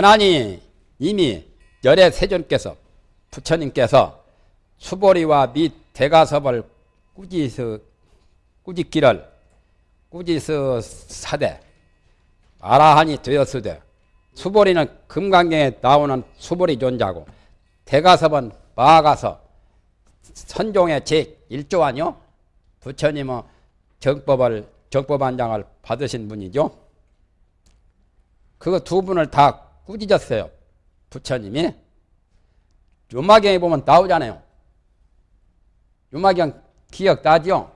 안 하니 이미 열애 세존께서 부처님께서 수보리와 밑 대가섭을 꾸지서 꾸짖기를 꾸지서 사대 아라한이 되었으되 수보리는 금강경에 나오는 수보리 존자고 대가섭은 마가서 선종의 제1조 아니요? 부처님은 정법을 정법한장을 받으신 분이죠. 그거 두 분을 다 꾸짖었어요. 부처님이. 유마경에 보면 나오잖아요. 유마경 기억 나죠?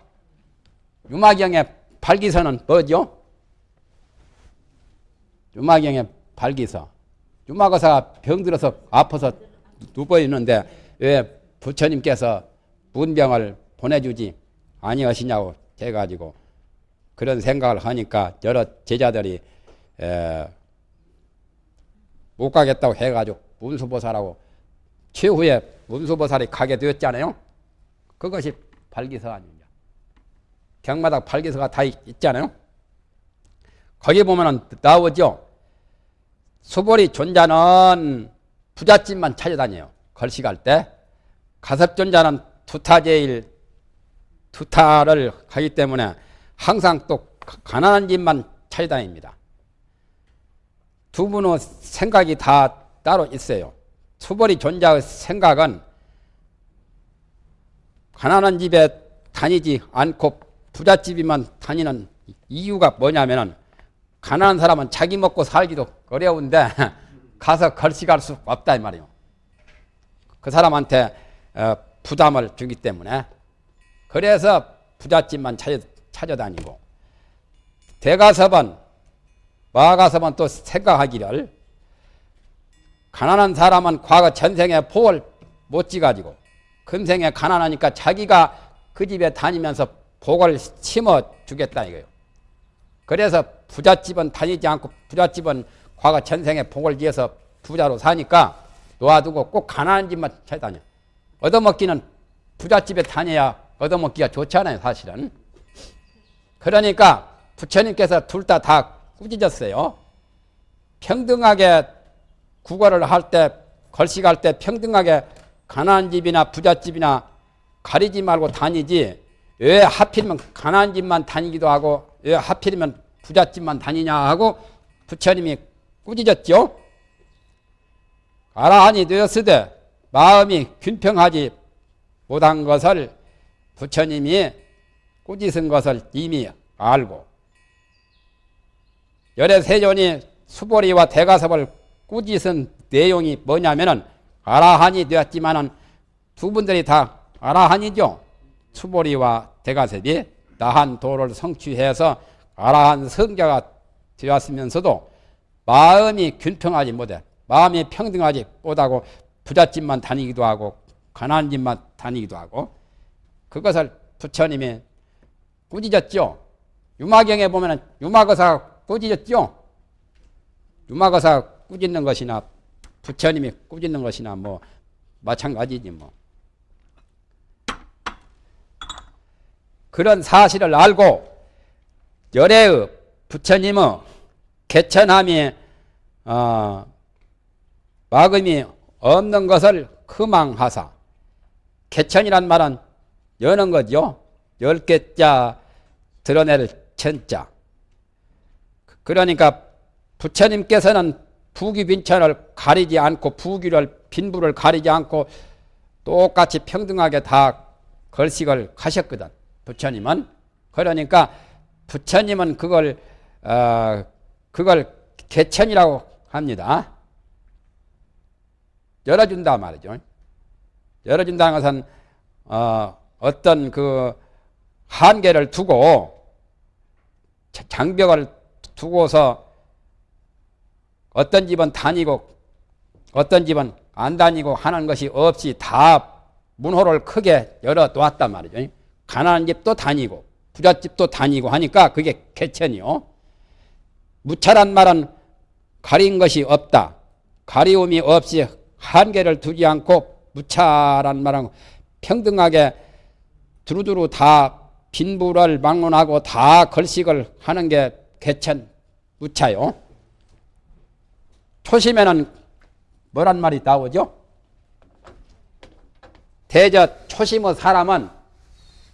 유마경의 발기서는 뭐죠? 유마경의 발기서. 유마거사가 병들어서 아파서 누워 있는데 왜 부처님께서 문병을 보내주지 아니하시냐고 해가지고 그런 생각을 하니까 여러 제자들이 못 가겠다고 해가지고 문수보살하고 최후에 문수보살이 가게 되었잖아요. 그것이 발기서 아닙니까? 경마다 발기서가 다 있잖아요. 거기 보면은 나오죠. 수보리 존자는 부잣집만 찾아다녀요. 걸식할 때. 가섭존자는 두타제일 두타를 하기 때문에 항상 또 가난한 집만 찾아다닙니다. 두 분의 생각이 다 따로 있어요. 수벌이 존자의 생각은 가난한 집에 다니지 않고 부잣집이만 다니는 이유가 뭐냐면은 가난한 사람은 자기 먹고 살기도 어려운데 가서 걸식할 수 없다 이 말이에요. 그 사람한테 어, 부담을 주기 때문에 그래서 부잣집만 찾아, 찾아다니고 대가섭은 마가섭은 또 생각하기를 가난한 사람은 과거 전생에 복을 못 지가지고 금생에 가난하니까 자기가 그 집에 다니면서 복을 심어 주겠다 이거예요. 그래서 부잣집은 다니지 않고 부잣집은 과거 전생에 복을 지어서 부자로 사니까 놓아두고 꼭 가난한 집만 찾아다녀. 얻어먹기는 부잣집에 다녀야 얻어먹기가 좋잖아요 사실은. 그러니까 부처님께서 둘 다 다 꾸짖었어요. 평등하게 국어를 할 때, 걸식할 때 평등하게 가난한 집이나 부잣집이나 가리지 말고 다니지 왜 하필이면 가난한 집만 다니기도 하고 왜 하필이면 부잣집만 다니냐 하고 부처님이 꾸짖었죠. 아라한이 되었으되 마음이 균평하지 못한 것을 부처님이 꾸짖은 것을 이미 알고 열애 세존이 수보리와 대가섭을 꾸짖은 내용이 뭐냐면은 아라한이 되었지만은 두 분들이 다 아라한이죠. 수보리와 대가섭이 나한 도를 성취해서 아라한 성자가 되었으면서도 마음이 균평하지 못해 마음이 평등하지 못하고 부잣집만 다니기도 하고 가난한 집만 다니기도 하고 그것을 부처님이 꾸짖었죠. 유마경에 보면 유마거사가 꾸짖었죠. 유마거사가 꾸짖는 것이나 부처님이 꾸짖는 것이나 뭐 마찬가지지 뭐. 그런 사실을 알고 열애의 부처님의 개천함이 어, 마금이 없는 것을 금망하사 개천이란 말은 여는 거죠. 열 개자 드러낼 천자. 그러니까 부처님께서는 부귀빈천을 가리지 않고 부귀를 빈부를 가리지 않고 똑같이 평등하게 다 걸식을 하셨거든. 부처님은 그러니까 부처님은 그걸 어, 그걸 개천이라고 합니다. 열어준다 말이죠. 열어준다는 것은 어, 어떤 그 한계를 두고 장벽을 두고서 어떤 집은 다니고 어떤 집은 안 다니고 하는 것이 없이 다 문호를 크게 열어 놓았단 말이죠. 가난한 집도 다니고 부잣집도 다니고 하니까 그게 개천이요. 무차란 말은 가린 것이 없다. 가리움이 없이 한계를 두지 않고 무차란 말은 평등하게 두루두루 다 빈부를 막론하고 다 걸식을 하는 게 개천 무차요. 초심에는 뭐란 말이 나오죠? 대저 초심의 사람은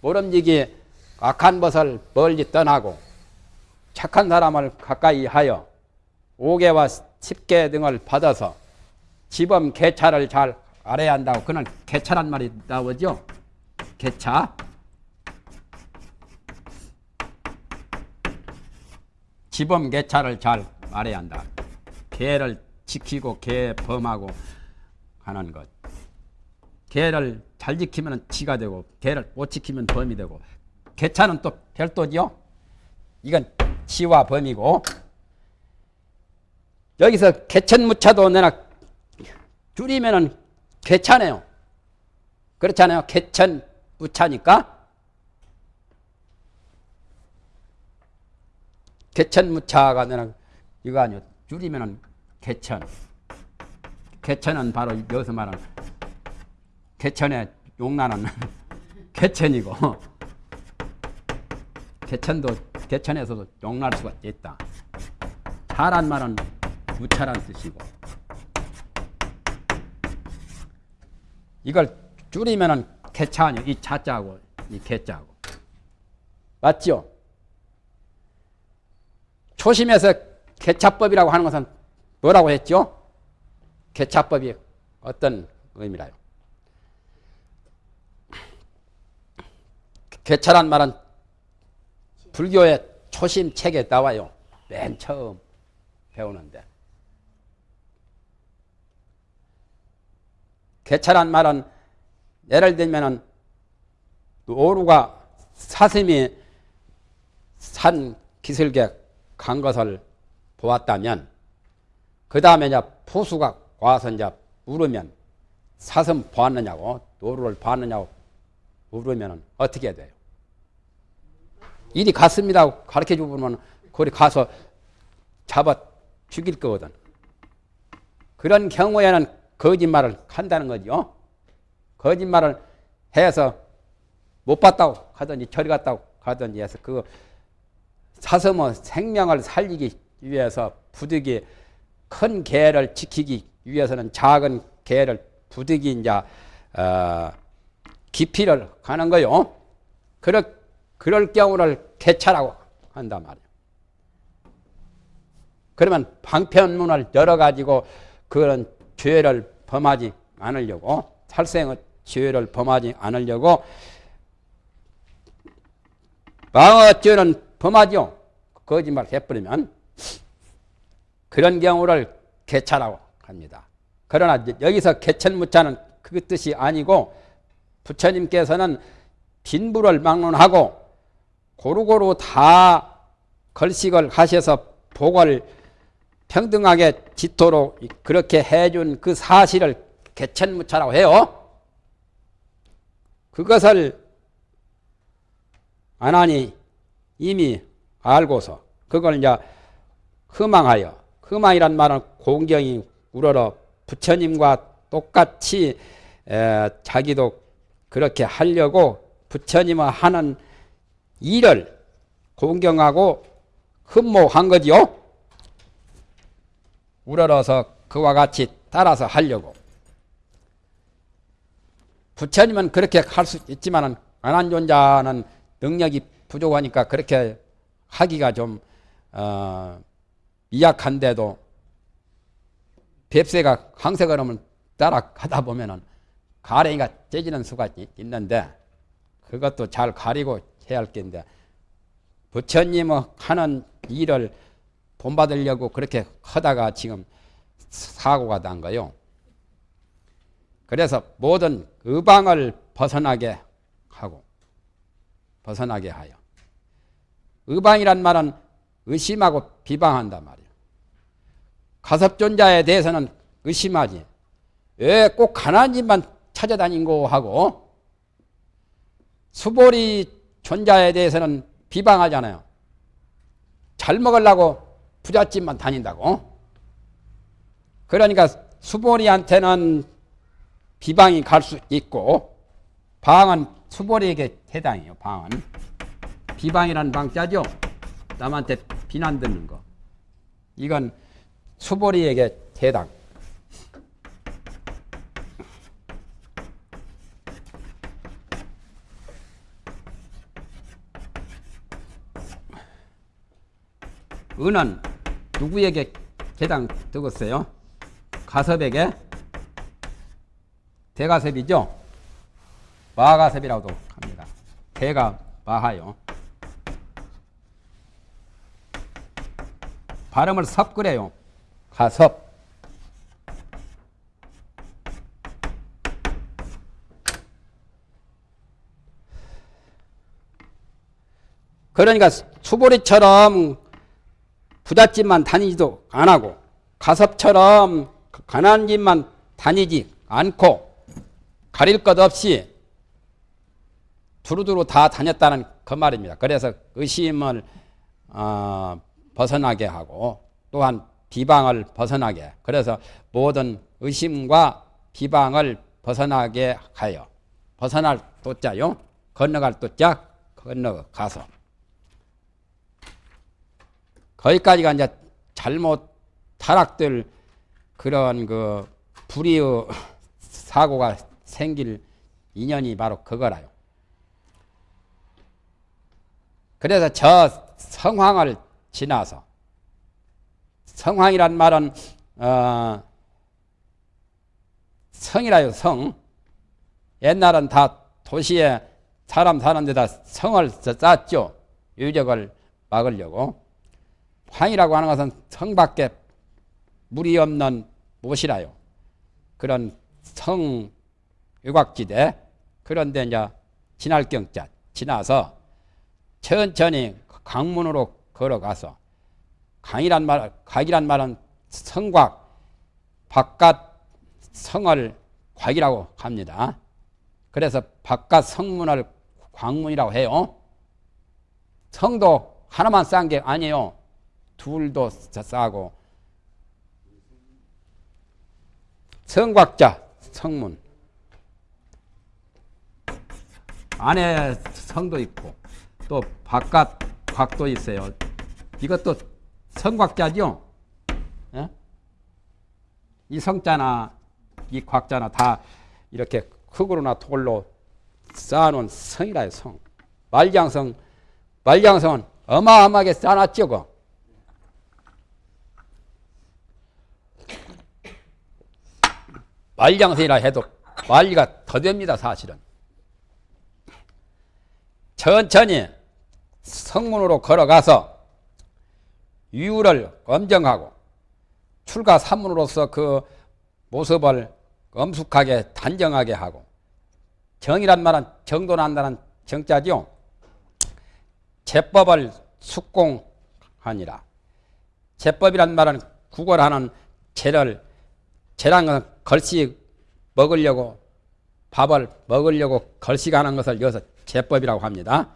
모름지기 악한 것을 멀리 떠나고 착한 사람을 가까이 하여 오개와 십계 등을 받아서 지범 개차를 잘 알아야 한다고 그는 개차란 말이 나오죠. 개차. 지범 개차를 잘 알아야 한다. 개를 지키고 개 범하고 하는 것. 개를 잘 지키면 지가 되고 개를 못 지키면 범이 되고 개차는 또 별도지요. 이건 지와 범이고 여기서 개천무차도 내가 줄이면은 개차네요. 그렇잖아요. 개천무차니까 개천무차가 내가 이거 아니요. 줄이면은 개천. 개천은 바로 여기서 말하는 개천의 용나는 개천이고 개천도 개천에서도 용날 수가 있다. 차란 말은 무차란 뜻이고 이걸 줄이면은 개차 아니요. 이 차자하고 이 개자하고 맞죠? 초심에서 개차법이라고 하는 것은 뭐라고 했죠? 개차법이 어떤 의미라요? 개차란 말은 불교의 초심 책에 나와요. 맨 처음 배우는데. 개차란 말은 예를 들면은 오루가 사슴이 산 기슭에 간 것을 보았다면 그 다음에 이제 포수가 와서 이제 물으면 사슴 보았느냐고 노루를 봤느냐고 물으면 어떻게 돼요? 일이 갔습니다 가르쳐 주면 거기 가서 잡아 죽일 거거든. 그런 경우에는 거짓말을 한다는 거죠. 거짓말을 해서 못 봤다고 하든지 저리 갔다고 하든지 해서 그 사슴의 생명을 살리기 위해서 부득이 큰 개를 지키기 위해서는 작은 개를 부득이 이제 어, 기피를 하는 거요. 그럴, 그럴 경우를 개차라고 한단 말이에요. 그러면 방편문을 열어가지고 그런 죄를 범하지 않으려고 살생의 죄를 범하지 않으려고 방어죄는 범하죠. 거짓말 해버리면 그런 경우를 개차라고 합니다. 그러나 여기서 개천무차는 그 뜻이 아니고 부처님께서는 빈부를 막론하고 고루고루 다 걸식을 하셔서 복을 평등하게 짓도록 그렇게 해준 그 사실을 개천무차라고 해요. 그것을 안 하니 이미 알고서 그걸 이제 흠망하여 흠망이란 말은 공경이 우러러 부처님과 똑같이 에, 자기도 그렇게 하려고 부처님의 하는 일을 공경하고 흠모한 거지요. 우러러서 그와 같이 따라서 하려고. 부처님은 그렇게 할 수 있지만 안한존자는 능력이 부족하니까 그렇게 하기가 좀 어, 미약한데도 뱁새가 항색을 따라 가다 보면은 가랭이가 째지는 수가 있는데 그것도 잘 가리고 해야 할 텐데 부처님의 하는 일을 본받으려고 그렇게 하다가 지금 사고가 난 거요. 그래서 모든 의방을 벗어나게 하고 벗어나게 하여 의방이란 말은 의심하고 비방한단 말이에요. 가섭존자에 대해서는 의심하지. 왜 꼭 가난집만 찾아다닌고 하고 수보리 존자에 대해서는 비방하잖아요. 잘 먹으려고 부잣집만 다닌다고. 그러니까 수보리한테는 비방이 갈 수 있고 방은 수보리에게 해당해요. 방은 비방이라는 방자죠. 남한테 비난 듣는 거. 이건 수보리에게 대당. 은은 누구에게 개당 뜨겠어요? 가섭에게 대가섭이죠? 마가섭이라고도 합니다. 대가 마하요. 발음을 섭 그래요. 가섭. 그러니까 수보리처럼 부잣집만 다니지도 안 하고 가섭처럼 가난한 집만 다니지 않고 가릴 것 없이 두루두루 다 다녔다는 그 말입니다. 그래서 의심을 어, 벗어나게 하고 또한 비방을 벗어나게. 그래서 모든 의심과 비방을 벗어나게 하여. 벗어날 또자요. 건너갈 또자. 건너가서 거기까지가 이제 잘못 타락될 그런 그 불의의 사고가 생길 인연이 바로 그거라요. 그래서 저 성황을 지나서 성황이란 말은 어, 성이라요 성. 옛날은 다 도시에 사람 사는 데다 성을 쌓았죠. 유적을 막으려고. 황이라고 하는 것은 성밖에 물이 없는 못이라요. 그런 성 유곽지대 그런데 이제 지날 경자 지나서 천천히 강문으로 걸어가서 강이란 말 곽이란 말은 성곽 바깥 성을 곽이라고 합니다. 그래서 바깥 성문을 광문이라고 해요. 성도 하나만 쌓은 게 아니에요. 둘도 싸고 성곽자 성문 안에 성도 있고 또 바깥 곽도 있어요. 이것도 성곽자죠. 예? 이 성자나 이 곽자나 다 이렇게 흙으로나 돌로 쌓아놓은 성이라 요 성. 말장성 말장성은 어마어마하게 쌓아놨죠. 그. 말장성이라 해도 말리가 더 됩니다 사실은. 천천히 성문으로 걸어가서 유를 엄정하고 출가 산문으로서 그 모습을 엄숙하게 단정하게 하고 정이란 말은 정도 난다는 정자죠. 제법을 숙공하니라. 제법이란 말은 구걸하는 죄란 것은 걸식 먹으려고 밥을 먹으려고 걸식하는 것을 여기서 제법이라고 합니다.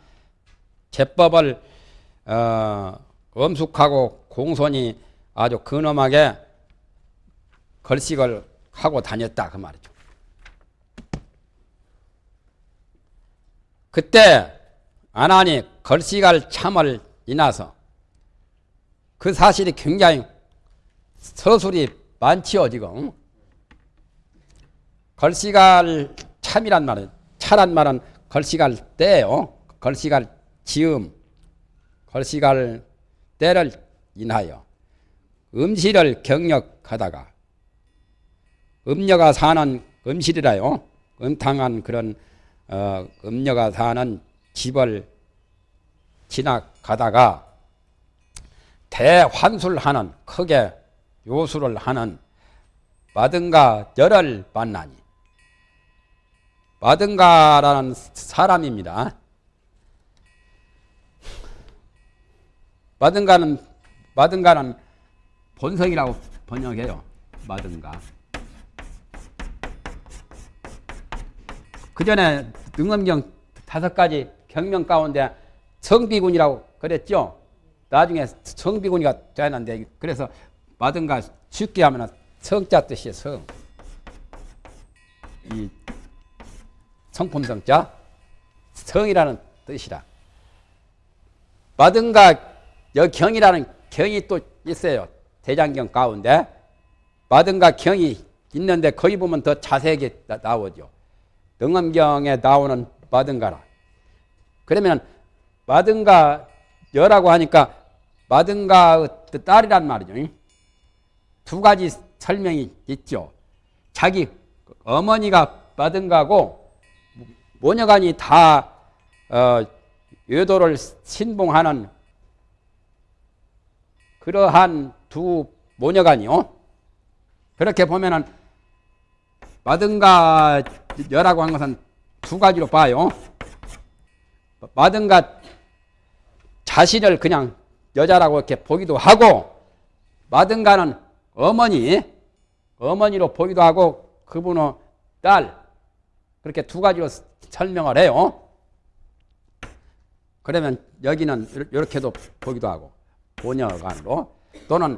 제법을 어, 엄숙하고 공손히 아주 근엄하게 걸식을 하고 다녔다 그 말이죠. 그때 아나니 걸식할 참을 인하서 그 사실이 굉장히 서술이 많지요 지금 걸식할 참이란 말은 차란 말은 걸식할 때요 걸식할 지음 걸식할 때를 인하여 음실을 경력하다가 음녀가 사는 음실이라요. 음탕한 그런 어, 음녀가 사는 집을 지나가다가 대환술하는 크게 요술을 하는 마든가 열을 만나니 마든가라는 사람입니다. 마든가는 마든가는 본성이라고 번역해요. 마든가. 그 전에 능엄경 다섯 가지 경명 가운데 성비군이라고 그랬죠. 나중에 성비군이가 되는데 그래서 마든가 쉽게 하면 성자 뜻이에요. 성. 이 성품성자 성이라는 뜻이라. 마든가 여경이라는 경이 또 있어요. 대장경 가운데 마든가 경이 있는데 거기 보면 더 자세하게 나, 오죠 능엄경에 나오는 마든가라. 그러면 마든가 여라고 하니까 마든가의 딸이란 말이죠. 두 가지 설명이 있죠. 자기 어머니가 마든가고 모녀간이 다 어, 외도를 신봉하는 그러한 두 모녀간이요. 그렇게 보면은 마든가 여라고 한 것은 두 가지로 봐요. 마든가 자신을 그냥 여자라고 이렇게 보기도 하고 마든가는 어머니 어머니로 보기도 하고 그분의 딸 그렇게 두 가지로 설명을 해요. 그러면 여기는 이렇게도 보기도 하고 보녀간으로 또는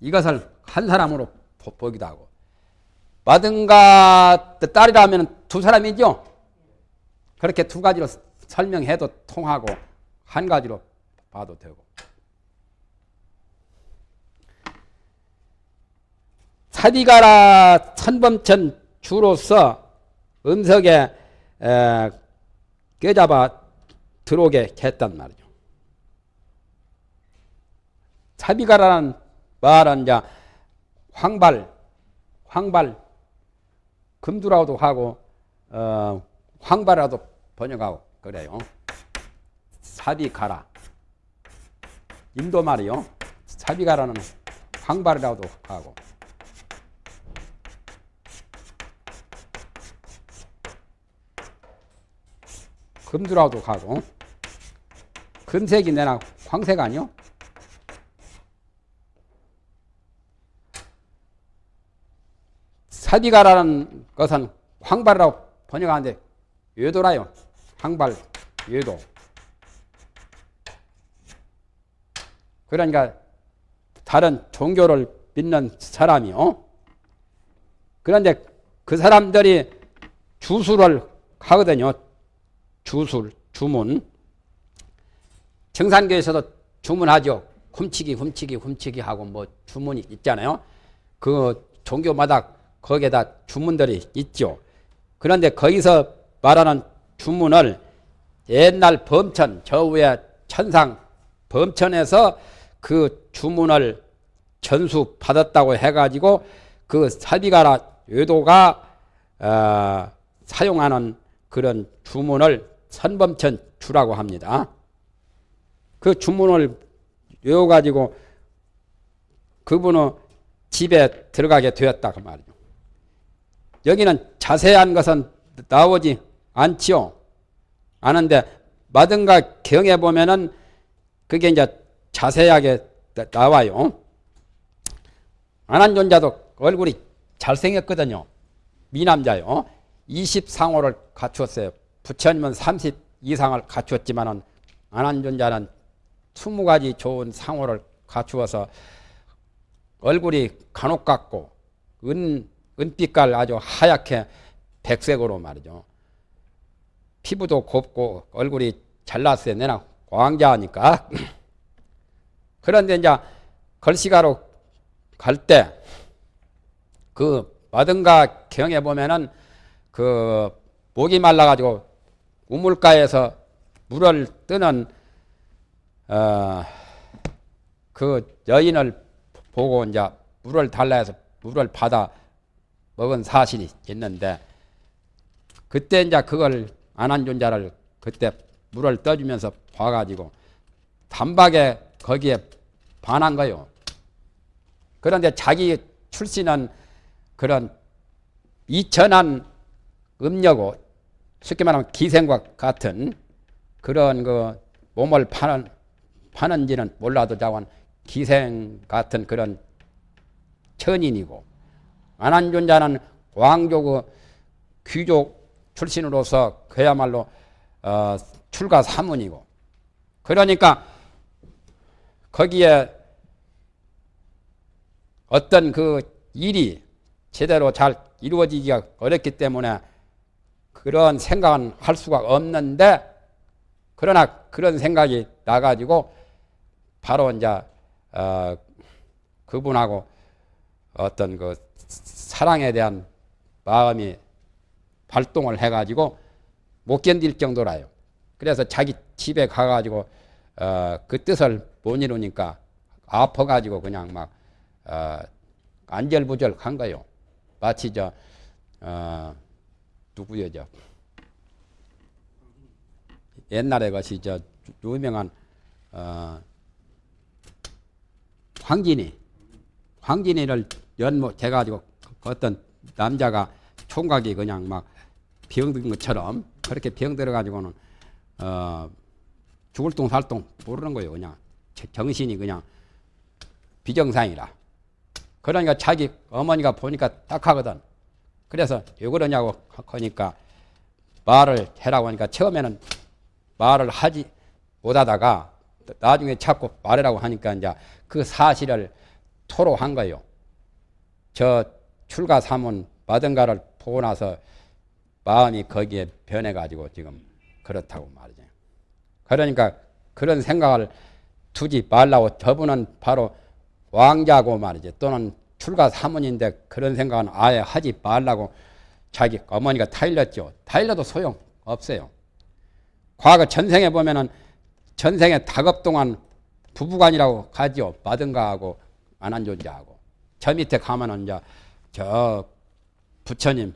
이것을 한 사람으로 보기도 하고 마든가 딸이라면 두 사람이죠. 그렇게 두 가지로 설명해도 통하고 한 가지로 봐도 되고 사비가라 천범천 주로서 음석에 에, 껴잡아 들어오게 했단 말이죠. 사비가라는 말은 이제 황발, 황발, 금두라고도 하고 어, 황발이라도 번역하고 그래요. 사비가라. 인도 말이요. 사비가라는 황발이라고도 하고 금두라고도 하고 금색이 내나 황색 아니요? 사비가라는 것은 황발이라고 번역하는데 외도라요. 황발, 외도. 그러니까 다른 종교를 믿는 사람이요. 그런데 그 사람들이 주술을 하거든요. 주술, 주문. 정산교에서도 주문하죠. 훔치기, 훔치기, 훔치기 하고 뭐 주문이 있잖아요. 그 종교마다 거기에다 주문들이 있죠. 그런데 거기서 말하는 주문을 옛날 범천, 저 위에 천상 범천에서 그 주문을 전수 받았다고 해가지고 그 사비가라 외도가 어, 사용하는 그런 주문을 선범천 주라고 합니다. 그 주문을 외워가지고 그분의 집에 들어가게 되었다 그 말이죠. 여기는 자세한 것은 나오지 않지요. 아는데 마든가 경에 보면은 그게 이제 자세하게 나와요. 안한존자도 얼굴이 잘생겼거든요. 미남자요. 20상호를 갖추었어요. 부처님은 30 이상을 갖추었지만은 안한존자는 20가지 좋은 상호를 갖추어서 얼굴이 간혹 같고 은, 은빛깔 아주 하얗게 백색으로 말이죠. 피부도 곱고 얼굴이 잘났어요. 내나 광자니까. 그런데 이제 걸시가로 갈 때 그 마든가 경에 보면은 그 목이 말라가지고 우물가에서 물을 뜨는 어, 그 여인을 보고 이제 물을 달라 해서 물을 받아 먹은 사실이 있는데 그때 이제 그걸 안한 존자를 그때 물을 떠주면서 봐가지고 단박에 거기에 반한 거요. 그런데 자기 출신은 그런 이천한 음녀고 쉽게 말하면 기생과 같은 그런 그 몸을 파는 파는지는 몰라도 자원 기생 같은 그런 천인이고 안한존자는 왕족 그 귀족 출신으로서 그야말로 어, 출가 사문이고. 그러니까 거기에 어떤 그 일이 제대로 잘 이루어지기가 어렵기 때문에 그런 생각은 할 수가 없는데 그러나 그런 생각이 나가지고 바로 이제 어, 그분하고 어떤 그 사랑에 대한 마음이 발동을 해가지고 못 견딜 정도라요. 그래서 자기 집에 가가지고 어, 그 뜻을 못 이루니까 아파가지고 그냥 막 어, 안절부절한 거요. 마치 저 어, 누구요 저 옛날에 것이 저 유명한 어, 황진이 황진이를 연못 해가지고 어떤 남자가 총각이 그냥 막 병든 것처럼 그렇게 병들어 가지고는 어, 죽을 똥살똥 모르는 거예요 그냥. 정신이 그냥 비정상이라. 그러니까 자기 어머니가 보니까 딱 하거든. 그래서 왜 그러냐고 하니까 말을 해라고 하니까 처음에는 말을 하지 못하다가 나중에 자꾸 말하라고 하니까 이제 그 사실을 토로한 거예요. 저 출가 사문 마든가를 보고 나서 마음이 거기에 변해가지고 지금 그렇다고 말이죠. 그러니까 그런 생각을 두지 말라고 저분은 바로 왕자고 말이죠. 또는 출가 사문인데 그런 생각은 아예 하지 말라고 자기 어머니가 타일렀죠. 타일러도 소용 없어요. 과거 전생에 보면은 전생에 다급 동안 부부간이라고 가지요. 마든가하고 안한존자하고. 저 밑에 가면은 이제 저 부처님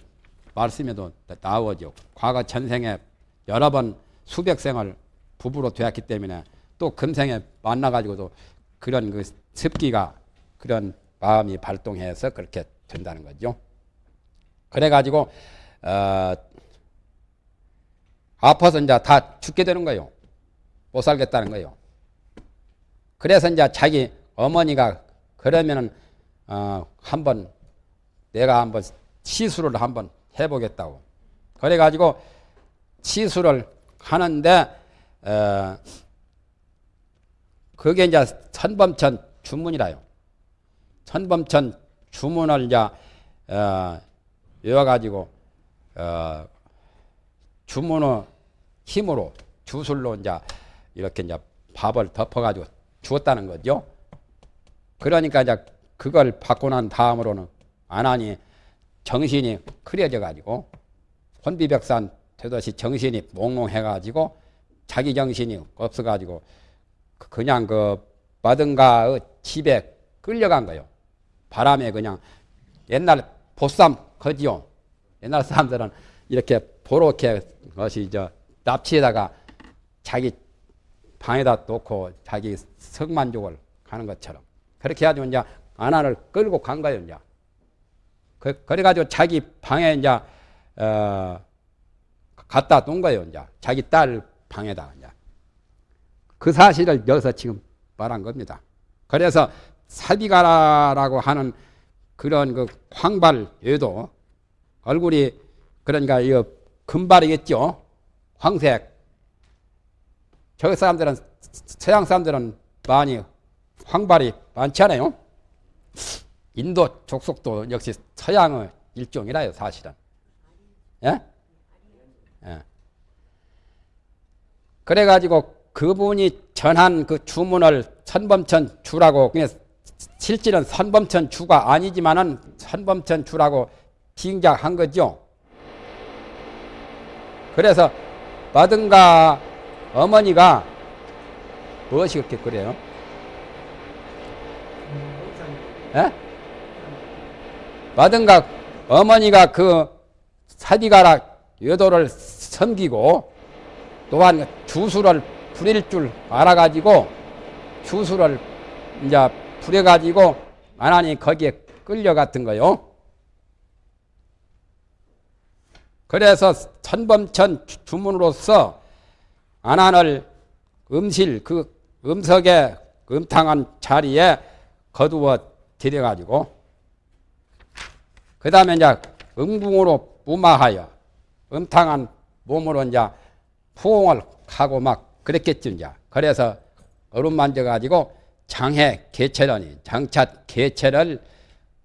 말씀에도 나오죠. 과거 전생에 여러 번 수백 생을 부부로 되었기 때문에 또 금생에 만나가지고도 그런 그 습기가 그런 마음이 발동해서 그렇게 된다는 거죠. 그래가지고 어, 아파서 이제 다 죽게 되는 거예요. 못 살겠다는 거예요. 그래서 이제 자기 어머니가 그러면은 어, 한번 내가 한번 시술을 한번 해보겠다고. 그래가지고 시술을 하는데 어, 그게 이제 선범천 주문이라요. 선범천 주문을 이제 어, 외워가지고 어, 주문의 힘으로 주술로 이제 이렇게 이제 밥을 덮어가지고 주었다는 거죠. 그러니까 이제 그걸 받고 난 다음으로는 안 하니 정신이 흐려져 가지고 혼비백산 되듯이 정신이 몽롱해 가지고 자기 정신이 없어 가지고 그냥 그 마든가의 집에 끌려간 거요. 바람에 그냥 옛날 보쌈 거지요. 옛날 사람들은 이렇게 보렇게 것이 저 납치에다가 자기 방에다 놓고 자기 성만족을 하는 것처럼 그렇게 해가지고 이제 아나를 끌고 간 거예요 이제 그, 그래가지고 자기 방에 이제 어, 갖다 놓은 거예요 이제 자기 딸 방에다 이제 그 사실을 여기서 지금 말한 겁니다. 그래서 사비가라라고 하는 그런 그 황발 외도 얼굴이 그러니까 이 금발이겠죠. 황색. 저 사람들은 서양 사람들은 많이 황발이 많지 않아요? 인도 족속도 역시 서양의 일종이라요, 사실은. 예? 예. 그래가지고 그분이 전한 그 주문을 선범천 주라고, 실질은 선범천 주가 아니지만은 선범천 주라고 징작한 거죠. 그래서 마든가 어머니가 무엇이 그렇게 그래요? 예? 마든가 어머니가 그 사디가락 여도를 섬기고 또한 주수를 부릴 줄 알아가지고 주수를 이제 부려가지고 하나님 거기에 끌려갔던 거요. 그래서 천범천 주문으로서 안한을 음실 그 음석의 음탕한 자리에 거두어 들여가지고 그 다음에 이제 음궁으로 무마하여 음탕한 몸으로 이제 포옹을 하고 막 그랬겠죠 이제 그래서 얼음 만져가지고 장해 개체라니 장차 개체를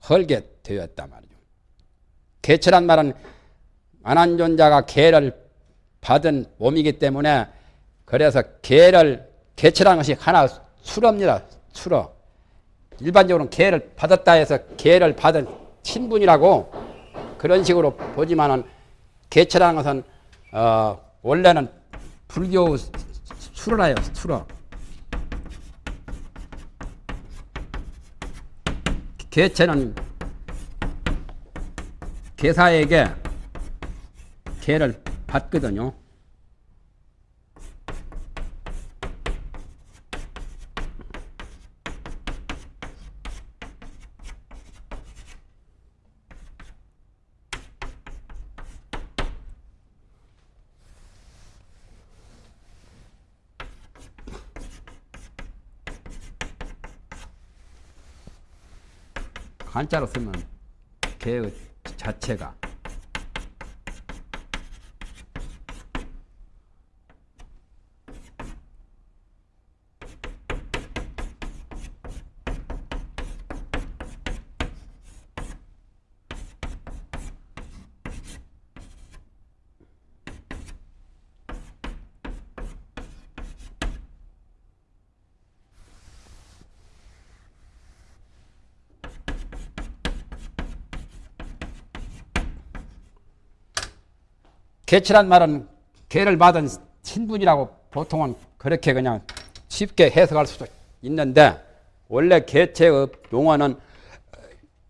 헐게 되었단 말이죠. 개체란 말은 안한존자가 개를 받은 몸이기 때문에 그래서 개를 개체라는 것이 하나 수로입니다. 수로. 일반적으로는 계를 받았다 해서 계를 받은 친분이라고 그런 식으로 보지만은 개체라는 것은 어, 원래는 불교 수로라요 수로 개체는 개사에게 개를 받거든요. 한자로 쓰면 개의 자체가 개치란 말은 개를 받은 신분이라고 보통은 그렇게 그냥 쉽게 해석할 수도 있는데 원래 개체의 용어는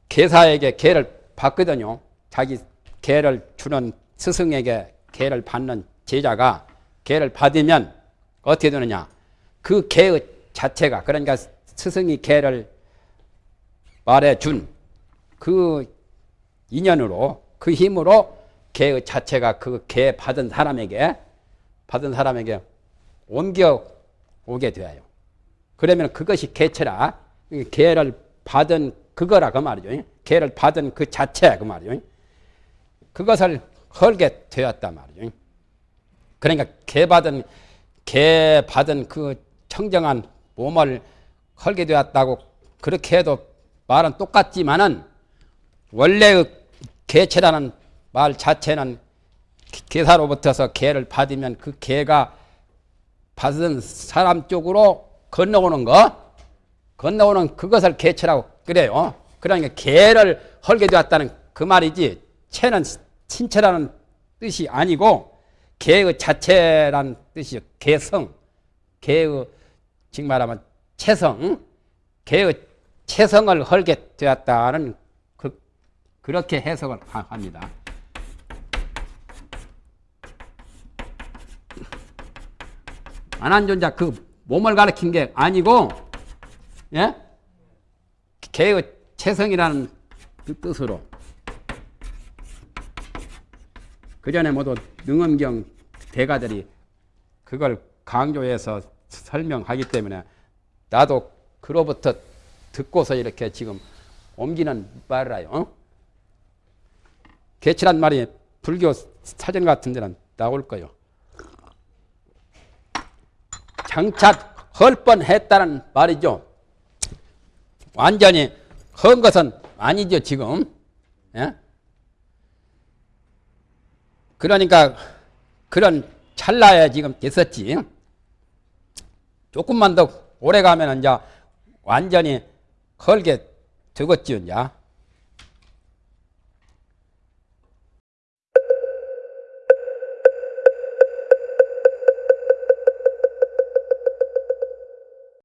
개사에게 개를 받거든요. 자기 개를 주는 스승에게 개를 받는 제자가 개를 받으면 어떻게 되느냐? 그 개의 자체가 그러니까 스승이 개를 말해준 그 인연으로 그 힘으로 개의 자체가 그 개 받은 사람에게 받은 사람에게 옮겨 오게 되어요. 그러면 그것이 개체라 개를 받은 그거라 그 말이죠. 개를 받은 그 자체 그 말이죠. 그것을 헐게 되었단 말이죠. 그러니까 개 받은 개 받은 그 청정한 몸을 헐게 되었다고 그렇게 해도 말은 똑같지만은 원래의 개체라는 말 자체는 개사로부터서 개를 받으면 그 개가 받은 사람 쪽으로 건너오는 거, 건너오는 그것을 개체라고 그래요. 그러니까 개를 헐게 되었다는 그 말이지, 체는 신체라는 뜻이 아니고, 개의 자체라는 뜻이요. 개성, 개의, 지금 말하면 체성, 개의 체성을 헐게 되었다는 그, 그렇게 해석을 합니다. 안한존자 그 몸을 가리킨 게 아니고 예? 개의 체성이라는 그 뜻으로 그 전에 모두 능엄경 대가들이 그걸 강조해서 설명하기 때문에 나도 그로부터 듣고서 이렇게 지금 옮기는 말이라요. 어? 개치란 말이 불교 사전 같은 데는 나올 거요. 장착 헐 뻔했다는 말이죠. 완전히 헌 것은 아니죠 지금. 예? 그러니까 그런 찰나에 지금 됐었지. 조금만 더 오래 가면 이제 완전히 헐게 되겠지요 이제.